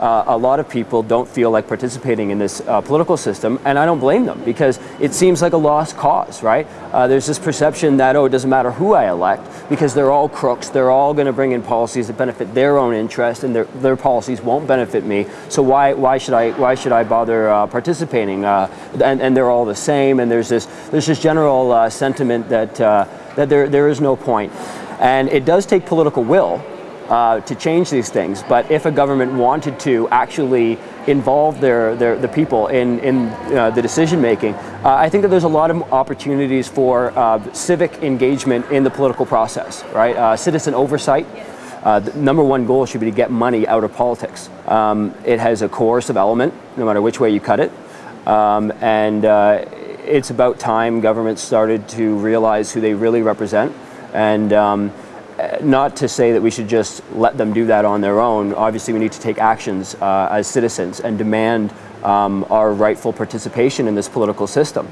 uh, a lot of people don't feel like participating in this uh, political system, and I don't blame them because it seems like a lost cause, right? Uh, there's this perception that, oh, it doesn't matter who I elect because they're all crooks, they're all going to bring in policies that benefit their own interest and their, their policies won't benefit me, so why, why, should, I, why should I bother uh, participating? Uh, and, and they're all the same, and there's this, there's this general uh, sentiment that, that there, there is no point. And it does take political will uh, to change these things. But if a government wanted to actually involve their, their the people in, in uh, the decision making, uh, I think that there's a lot of opportunities for uh, civic engagement in the political process, right? Uh, citizen oversight. Uh, the number one goal should be to get money out of politics. Um, it has a coercive element, no matter which way you cut it. Um, and it's about time governments started to realize who they really represent. And um, not to say that we should just let them do that on their own. Obviously, we need to take actions uh, as citizens and demand um, our rightful participation in this political system.